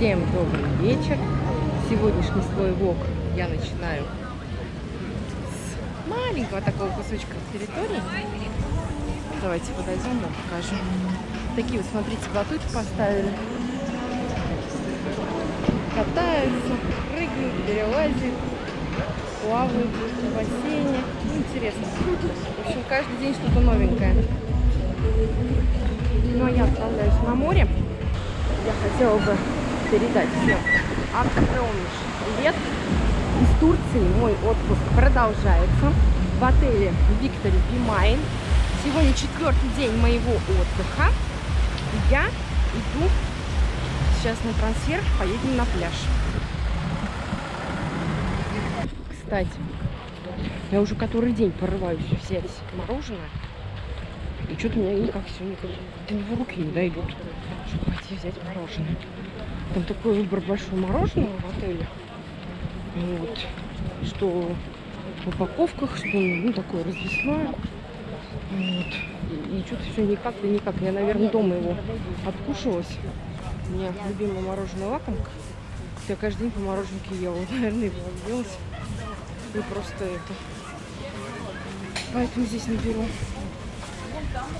Всем добрый вечер. Сегодняшний свой влог я начинаю с маленького такого кусочка территории. Давайте подойдем, вам покажу. Такие вот, смотрите, батуты поставили. Катаются, прыгают, перелазят, плавают в бассейне. Интересно. В общем, каждый день что-то новенькое. А я отправляюсь на море. Я хотела бы передать всем огромнейший привет. Из Турции мой отпуск продолжается в отеле Victory Be Mine. Сегодня четвертый день моего отдыха. Я иду сейчас на трансфер, поедем на пляж. Кстати, я уже который день порываюсь взять мороженое. И что-то у меня никак все никак до него руки не дойдут, чтобы пойти взять мороженое. Там такой выбор большой мороженого в отеле. Вот. Что в упаковках, что ну, такое развесное. Вот. И, и что-то все никак да никак. Я, наверное, дома его откушалась. У меня любимая мороженое лакомка. Я каждый день по мороженке ела. Наверное, его объелась. И просто это. Поэтому здесь не беру.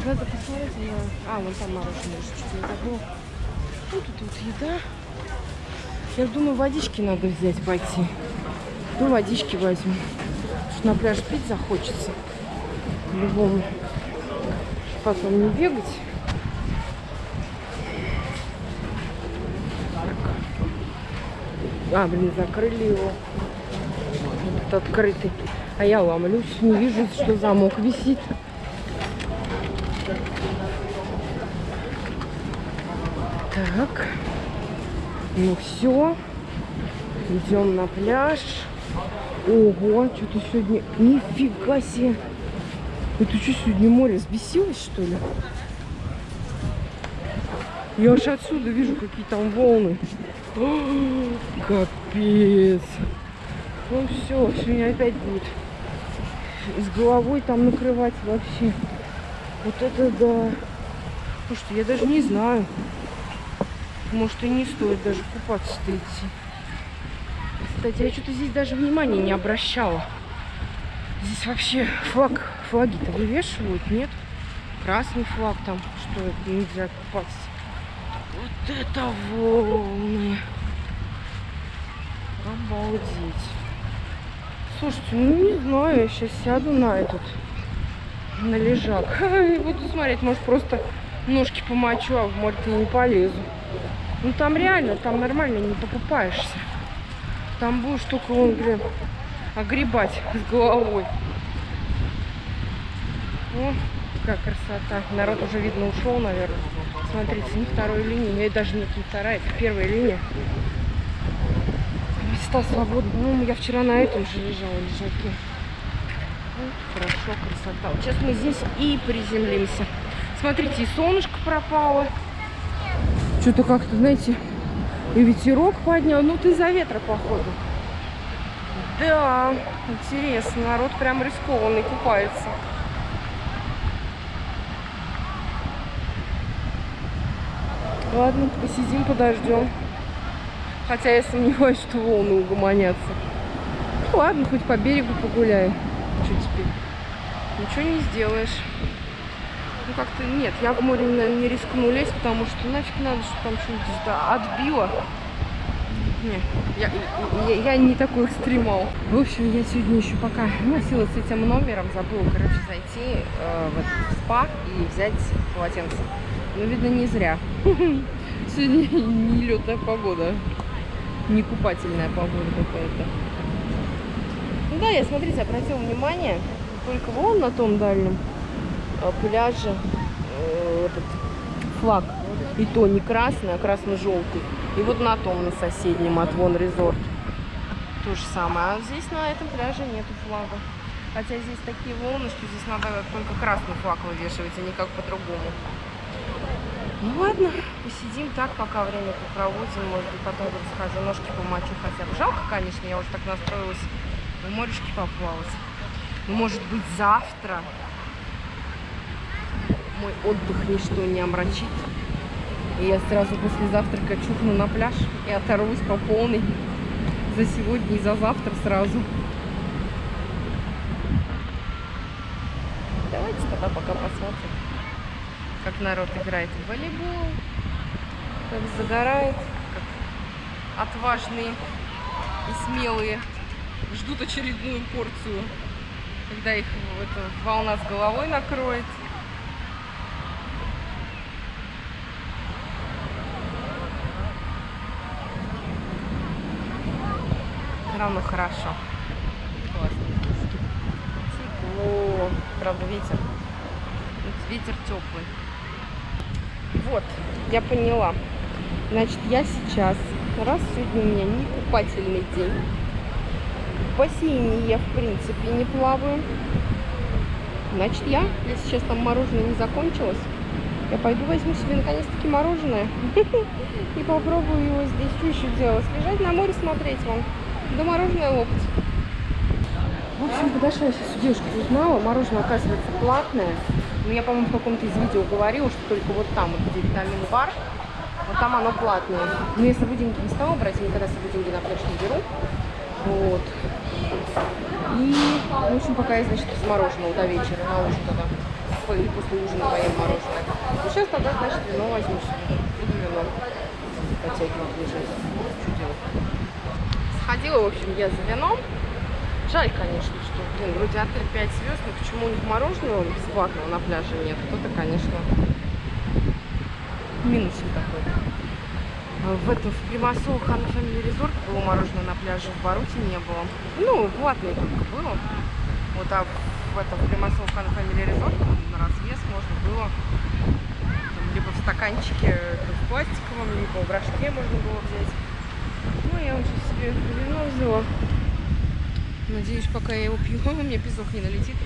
Надо посмотреть на... А, вон там мороженое, что-то я забыла. Вот тут вот еда. Я думаю, водички надо взять, пойти. Ну, водички возьму. Потому что на пляж пить захочется. Любому. Потом не бегать. А, блин, закрыли его. Этот открытый. А я ломлюсь, не вижу, что замок висит. Так. Ну все. Идем на пляж. Ого, что-то сегодня... Нифига себе. Это что, сегодня море сбесилось, что ли? Я аж отсюда вижу, какие там волны. О, капец. Ну все, сегодня опять будет с головой там накрывать вообще. Вот это да. Слушайте, я даже не знаю. Может и не стоит даже купаться-то идти. Кстати, я что-то здесь даже внимания не обращала. Здесь вообще флаг, флаги-то вывешивают, нет? Красный флаг там, что это нельзя купаться. Вот это волны. Обалдеть. Слушайте, ну не знаю, я сейчас сяду на этот, на лежак. И буду смотреть, может просто ножки помочу, а в море-то не полезу. Ну там реально, там нормально не покупаешься. Там будешь только, он, блин, огребать с головой. О, какая красота. Народ уже, видно, ушел, наверное. Смотрите, не второй линии. Я даже нет, не вторая, это первая линия. Места свободны. Ну, я вчера на этом же лежала, лежаке. Хорошо, красота. Вот сейчас мы здесь и приземлимся. Смотрите, и солнышко пропало. Что-то как-то, знаете, и ветерок поднял. Ну, ты за ветра, походу. Да, интересно. Народ прям рискованный купается. Ладно, посидим, подождем. Хотя я сомневаюсь, что волны угомонятся. Ну, ладно, хоть по берегу погуляем. Что теперь? Ничего не сделаешь. Ну как-то нет, я в море не, не рискну лезть, потому что нафиг надо, чтобы там что-нибудь отбило. Не, я, я, я не такой экстремал. В общем, я сегодня еще пока носилась с этим номером, забыла, короче, зайти э, в этот спа и взять полотенце. Ну, видно, не зря. Сегодня не летная погода, не купательная погода какая-то. Ну да, я, смотрите, обратила внимание, только вон на том дальнем пляже э, этот флаг. И то не красный, а красно-желтый. И вот на том, на соседнем, от Вон Резорт. То же самое. А здесь на этом пляже нету флага. Хотя здесь такие волны, что здесь надо только красный флаг вывешивать, а никак по-другому. Ну ладно, посидим так, пока время попроводим. Может быть, потом вот схожу, ножки помочу хотя бы. Жалко, конечно, я уже так настроилась. В морешке поплавать. Может быть, завтра мой отдых ничто не омрачит. И я сразу после завтрака чухну на пляж и оторвусь по полной за сегодня и за завтра сразу. Давайте тогда пока посмотрим, как народ играет в волейбол, как загорает, как отважные и смелые ждут очередную порцию, когда их эта волна с головой накроет. Равно хорошо. Тепло. Правда, ветер. Ветер теплый. Вот, я поняла. Значит, я сейчас, раз сегодня у меня не купательный день, в бассейне я, в принципе, не плаваю. Значит, я, если сейчас там мороженое не закончилось, я пойду возьму себе наконец-таки мороженое и попробую его здесь. Что еще делать? Лежать на море смотреть вам. Да мороженое лопать. В общем, подошла я сейчас у девушки узнала. Мороженое, оказывается, платное. Ну, я, по-моему, в каком-то из видео говорила, что только вот там, вот где витамин бар, вот там оно платное. Но я с собой деньги не стала брать, я никогда с собой деньги на пляж не беру. Вот. И, в общем, пока я, значит, без мороженого до вечера, на ужин тогда. Или после ужина поем мороженое. Ну, сейчас тогда, значит, вино возьму себе. Буду вино подтягивать лежать. Что делать? Сходила, в общем, я за вином. Жаль, конечно, что, блин, вроде отель 5 звезд, но почему у них мороженого бесплатного на пляже нет? Кто-то, конечно, минусик такой. В этом, в Примасол Хан Family Resort было мороженое на пляже, в Баруте не было. Ну, платное только было. Вот, а в этом в Примасол Хан Family Resort на развес можно было там, либо в стаканчике в пластиковом, либо в рожке можно было взять. Ну, я уже себе вино взяла. Надеюсь, пока я его пью, у меня песок не налетит.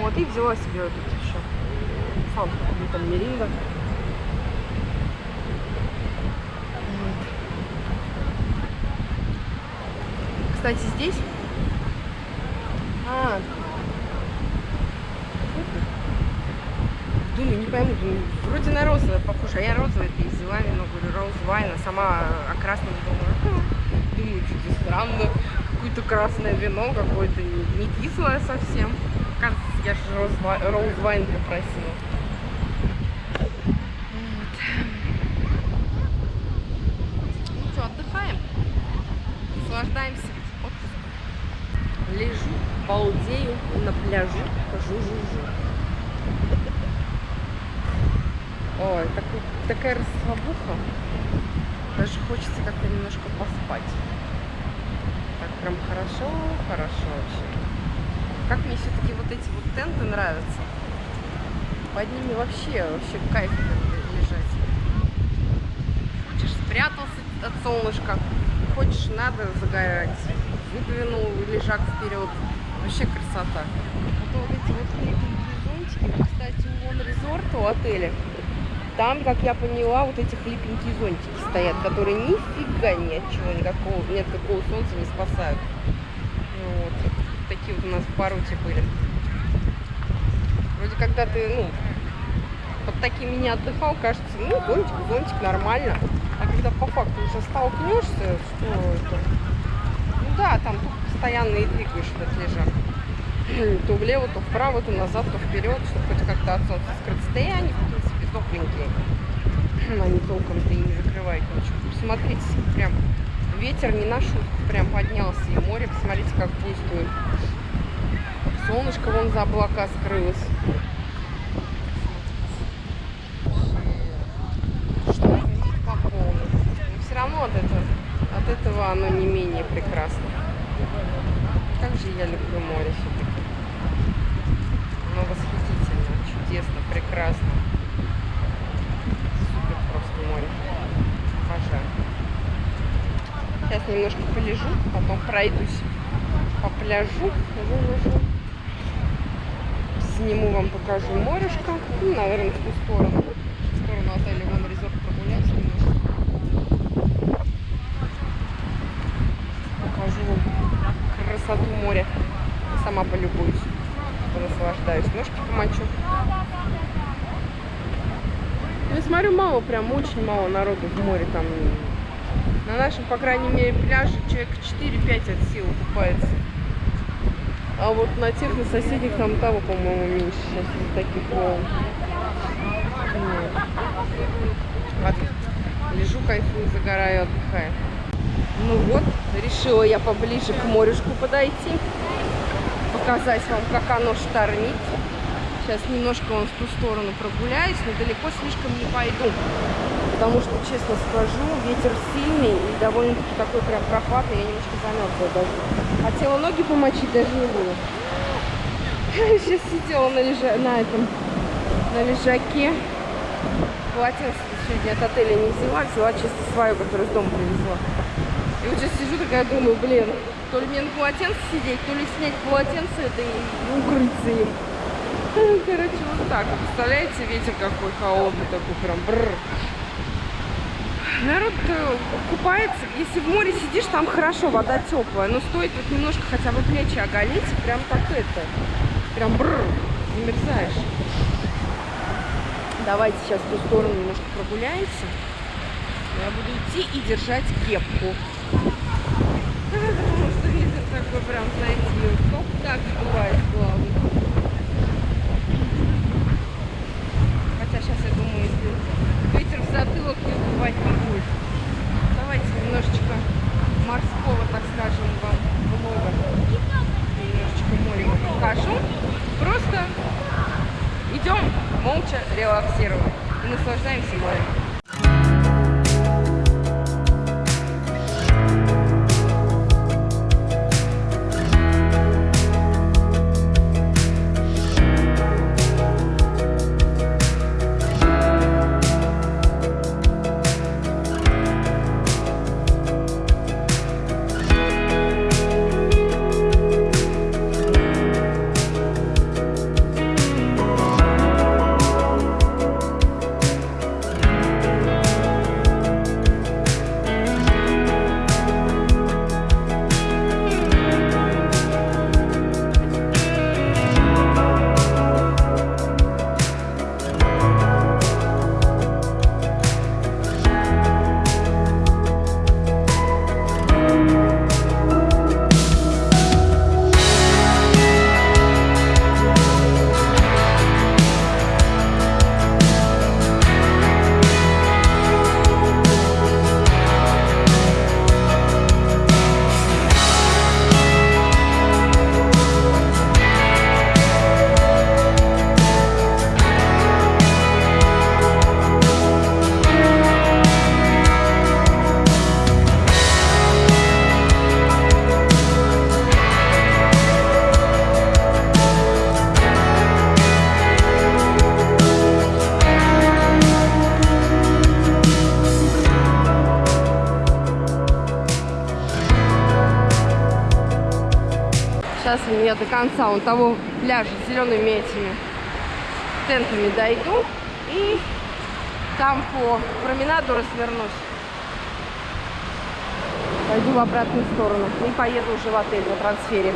Вот, и взяла себе вот тут еще фанту, там меринга. Кстати, здесь... А, думаю, не пойму, думаю, вроде на розовое похоже, а я розовое это взяла вино, говорю, роуз вайн, а сама о красном думаю, думаю, что-то странно, какое-то красное вино, какое-то не, не кислое совсем. Кажется, я же роуз вайн попросила. Вот. Ну что, отдыхаем, наслаждаемся отдыхом. Лежу, балдею на пляжу, жу-жу-жу. Ой, такой, такая расслабуха. Даже хочется как-то немножко поспать. Так прям хорошо, хорошо вообще. Как мне все-таки вот эти вот тенты нравятся. Под ними вообще, вообще кайф лежать. Хочешь спрятался от солнышка, хочешь надо загорать. Выдвинул лежак вперед. Вообще красота. А вот эти вот зонтики, кстати, у Резорт у отеля там, как я поняла, вот эти хлипенькие зонтики стоят, которые нифига ни от чего, никакого, ни от какого солнца не спасают. Вот. Такие вот у нас в Баруте были. Вроде когда ты, ну, под такими не отдыхал, кажется, ну, зонтик, зонтик, нормально. А когда по факту уже столкнешься, что это... Ну да, там тут постоянно и двигаешь этот лежак. То влево, то вправо, то назад, то вперед, чтобы хоть как-то от солнца скрыться. Да принципе, тепленькие. Они толком-то и не закрывают ничего. Посмотрите, прям ветер не на шутку прям поднялся. И море, посмотрите, как действует. Солнышко вон за облака скрылось. Равно от этого, от этого оно не менее прекрасно. Как же я люблю море все-таки. Оно восхитительно, чудесно, прекрасно. Сейчас немножко полежу, потом пройдусь по пляжу. Сниму вам, покажу морешко. Ну, наверное, в ту сторону. В сторону отеля Вон Резорт прогуляюсь немножко. Покажу вам красоту моря. Сама полюбуюсь. Наслаждаюсь. Ножки помочу. Ну, смотрю, мало, прям очень мало народу в море там. На нашем, по крайней мере, пляже человек 4-5 от силы купается. А вот на тех, на соседних, там того, по-моему, меньше сейчас из таких волн. Вот. От- Лежу, кайфую, загораю, отдыхаю. Ну вот, решила я поближе к морюшку подойти. Показать вам, как оно штормит. Сейчас немножко вон в ту сторону прогуляюсь, но далеко слишком не пойду. Потому что, честно скажу, ветер сильный и довольно-таки такой прям прохладный. Я немножко замерзла даже. Хотела ноги помочить, даже не буду. Сейчас сидела на, лежа... на этом, на лежаке. Полотенце сегодня от отеля не взяла, взяла чисто свою, которую из дома привезла. И вот сейчас сижу такая, думаю, блин, то ли мне на полотенце сидеть, то ли снять полотенце это и укрыться им. Короче, вот так. Представляете, ветер какой холодный, такой прям бррр. Народ э, купается, если в море сидишь, там хорошо, вода теплая, но стоит вот немножко хотя бы плечи оголить, прям так это, прям бррр, замерзаешь. Давайте сейчас в ту сторону немножко прогуляемся. Я буду идти и держать кепку. Потому что ветер такой прям, знаете, топ я до конца вон того пляжа с зелеными этими тентами дойду. И там по променаду развернусь. Пойду в обратную сторону. И поеду уже в отель на трансфере.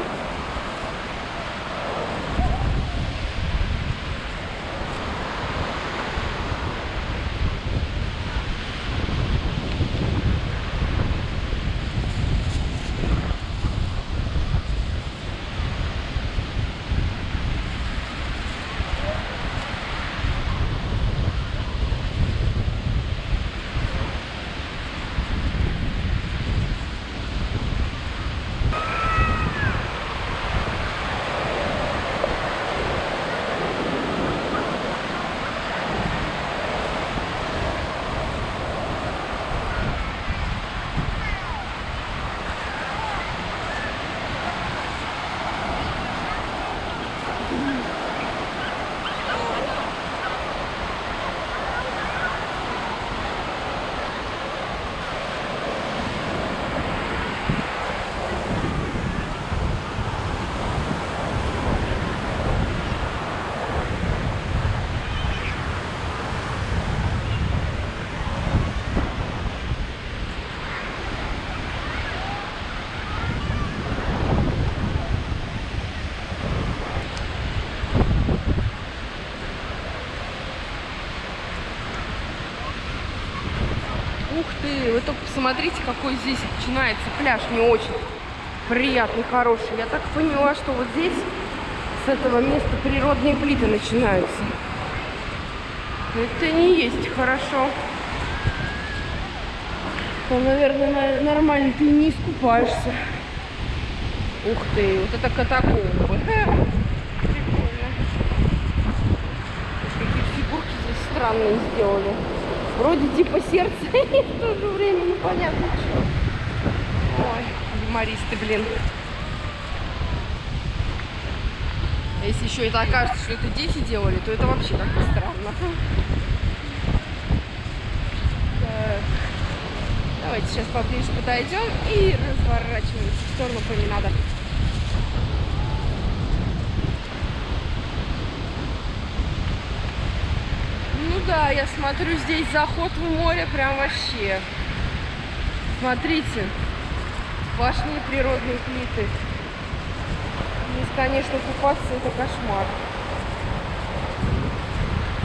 Посмотрите, какой здесь начинается пляж. Не очень приятный, хороший. Я так поняла, что вот здесь с этого места природные плиты начинаются. Это не есть хорошо. То, наверное, нормально ты не искупаешься. Ух ты, вот это катакомбы. Прикольно. Какие фигурки здесь странные сделали. Вроде типа сердце, и в то же время непонятно что. Ой, юмористы, блин. Если еще это окажется, что это дети делали, то это вообще как-то странно. Так. Давайте сейчас поближе подойдем и разворачиваемся в сторону променада. Ну да, я смотрю, здесь заход в море прям вообще. Смотрите, сплошные природные плиты. Здесь, конечно, купаться это кошмар.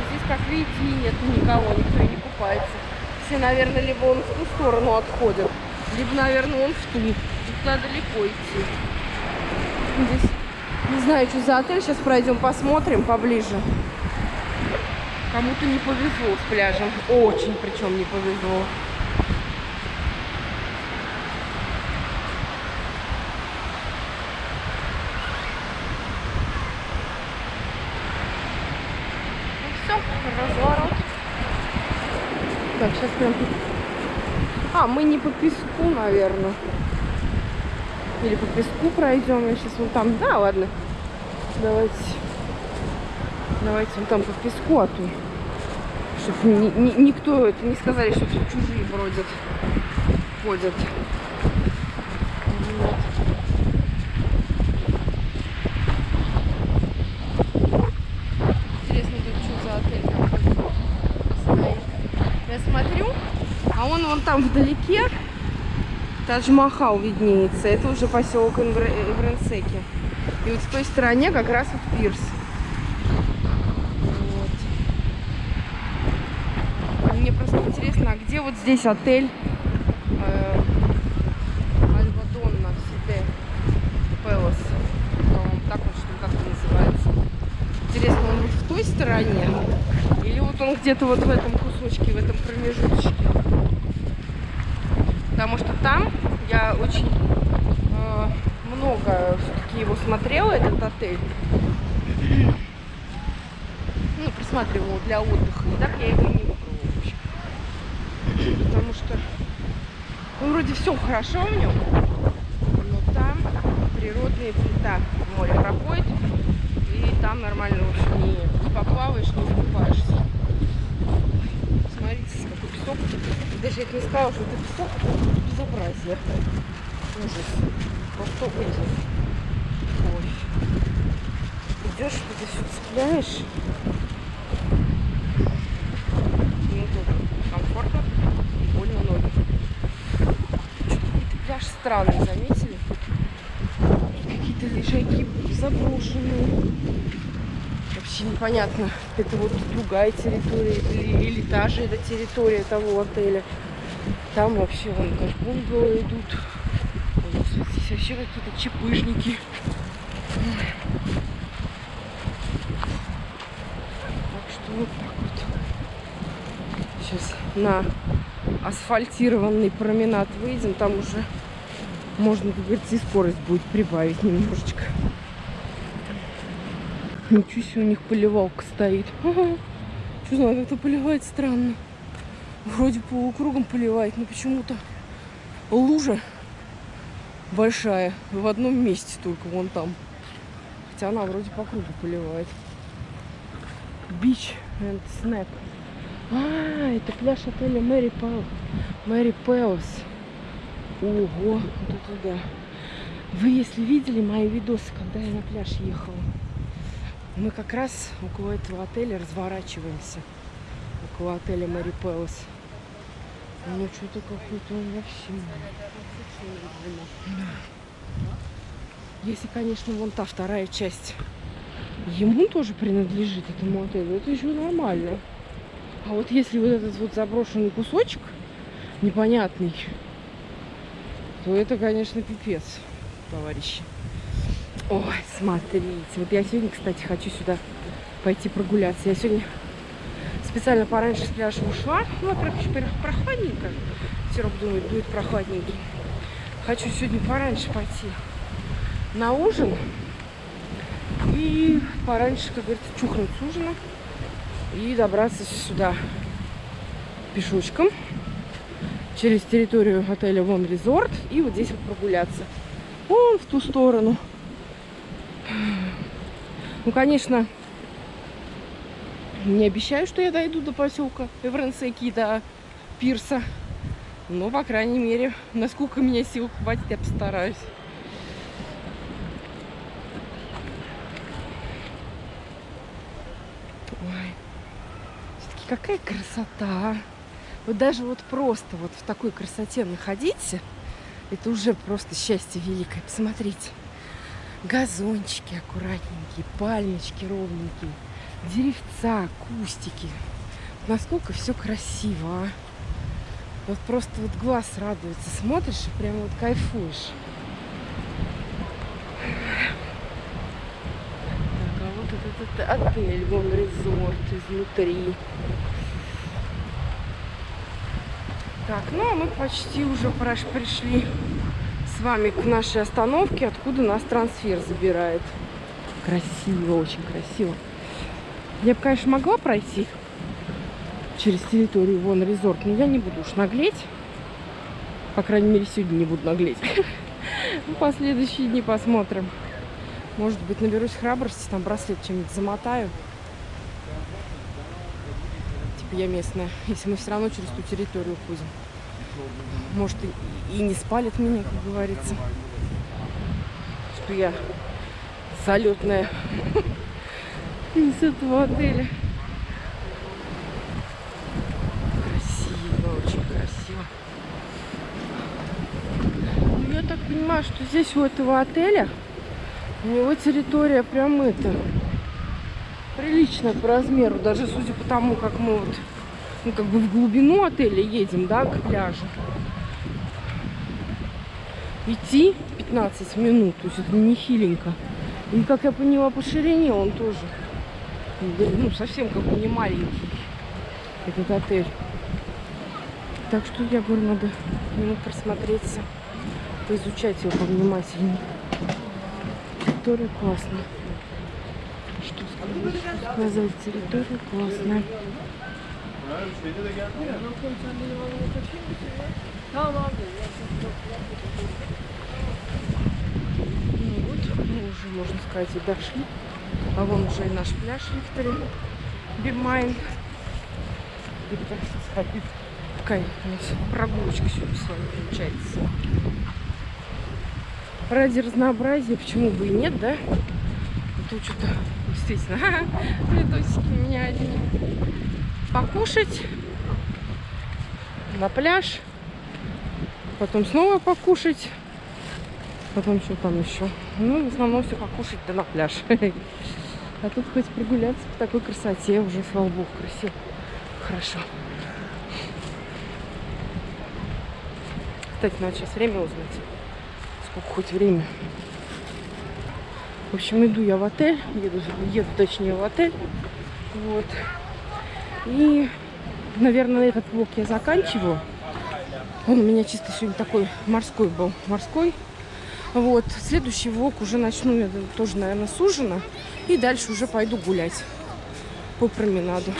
Здесь, как видите, нет никого, никто не купается. Все, наверное, либо он в ту сторону отходит, либо, наверное, он в ту. Тут надо далеко идти. Здесь не знаю, что за отель. Сейчас пройдем, посмотрим поближе. Кому-то не повезло с пляжем. Очень причем не повезло. разворот. Так, сейчас прям... А, мы не по песку, наверное. Или по песку пройдем. Я сейчас вон там... Да, ладно. Давайте. Давайте вон там по песку, а то... Чтобы ни, ни, никто это не сказали, что тут чужие бродят. Ходят. вон там вдалеке Тадж-Махал виднеется. Это уже поселок Ивренсеки. И вот в той стороне как раз вот пирс. Вот. Мне просто интересно, а где вот здесь отель э, Альбадонна Сите Пелос? Так вот что как называется. Интересно, он вот в той стороне? Или вот он где-то вот в этом кусочке, в этом промежуточке? потому что там я очень э, много все-таки его смотрела, этот отель. Ну, присматривала для отдыха. И так я его не выбрала, в общем. Потому что ну, вроде все хорошо в нем, но там природные цвета море проходит, и там нормально, в не, не поплаваешь, не искупаешься смотрите, какой песок. Даже я не сказала, что это песок, это безобразие. Ужас. Просто ужас. Ой. Идешь, вот все цепляешь. Неудобно. Комфортно и больно ноги. Какой-то пляж странный, заметили? Какие-то лежаки заброшенные вообще непонятно, это вот другая территория или, или та же эта территория того отеля. Там вообще вон как бунгало идут. Здесь вообще какие-то чепыжники. Так что вот так вот. Сейчас на асфальтированный променад выйдем. Там уже можно, как говорится, и скорость будет прибавить немножечко. Ничего себе, у них поливалка стоит. Ага. Что знаю, как-то поливает странно. Вроде полукругом поливает, но почему-то лужа большая в одном месте только, вон там. Хотя она вроде по кругу поливает. Beach and Snack. А, это пляж отеля Мэри Пэл. Мэри Пэлс. Ого, вот это да. Вы, если видели мои видосы, когда я на пляж ехала, мы как раз около этого отеля разворачиваемся. Около отеля Мэри Пэлас. Ну, что-то какой-то вообще... Да. Если, конечно, вон та вторая часть ему тоже принадлежит этому отелю, это еще нормально. А вот если вот этот вот заброшенный кусочек, непонятный, то это, конечно, пипец, товарищи. Ой, смотрите. Вот я сегодня, кстати, хочу сюда пойти прогуляться. Я сегодня специально пораньше с пляжа ушла. Ну, во-первых, прохладненько. Серег думает, будет прохладненький. Хочу сегодня пораньше пойти на ужин. И пораньше, как говорится, чухнуть с ужина. И добраться сюда пешочком через территорию отеля Вон Резорт. И вот здесь вот прогуляться. Вон в ту сторону. Ну, конечно, не обещаю, что я дойду до поселка Эвренсеки, до пирса. Но, по крайней мере, насколько меня сил хватит, я постараюсь. Ой, какая красота, а? Вот даже вот просто вот в такой красоте находиться, это уже просто счастье великое. Посмотрите газончики аккуратненькие, пальмочки ровненькие, деревца, кустики. Насколько все красиво, а? Вот просто вот глаз радуется, смотришь и прям вот кайфуешь. Так, а вот этот отель, вон резорт изнутри. Так, ну а мы почти уже пришли с вами к нашей остановке, откуда нас трансфер забирает. Красиво, очень красиво. Я бы, конечно, могла пройти через территорию вон резорт, но я не буду уж наглеть. По крайней мере, сегодня не буду наглеть. Ну, последующие дни посмотрим. Может быть, наберусь храбрости, там браслет чем-нибудь замотаю. Типа я местная, если мы все равно через ту территорию ходим. Может, и, и не спалит меня, как говорится. Что я залетная из этого отеля. Красиво, очень красиво. Ну, я так понимаю, что здесь у этого отеля у него территория прям это приличная по размеру, даже судя по тому, как мы вот ну, как бы в глубину отеля едем, да, к пляжу. Идти 15 минут, то есть это не хиленько. И, как я поняла, по ширине он тоже, ну, совсем как бы не маленький, этот отель. Так что, я говорю, надо ему просмотреться, поизучать его повнимательнее. Территория классная. Что сказать? сказать? Территория классная. Şeyde de geldi ya. Tamam abi. Ну вот, мы уже, можно сказать, и дошли. А вон уже и наш пляж Виктори Be Mine. Такая у нас прогулочка сегодня с вами получается. Ради разнообразия, почему бы и нет, да? А что-то действительно видосики меня одни покушать на пляж, потом снова покушать, потом что там еще. Ну, в основном все покушать, да на пляж. А тут хоть прогуляться по такой красоте, уже, слава богу, красиво. Хорошо. Кстати, надо сейчас время узнать. Сколько хоть время. В общем, иду я в отель, еду, еду точнее в отель. Вот. И, наверное, этот блок я заканчиваю. Он у меня чисто сегодня такой морской был. Морской. Вот. Следующий влог уже начну я тоже, наверное, с ужина. И дальше уже пойду гулять по променаду.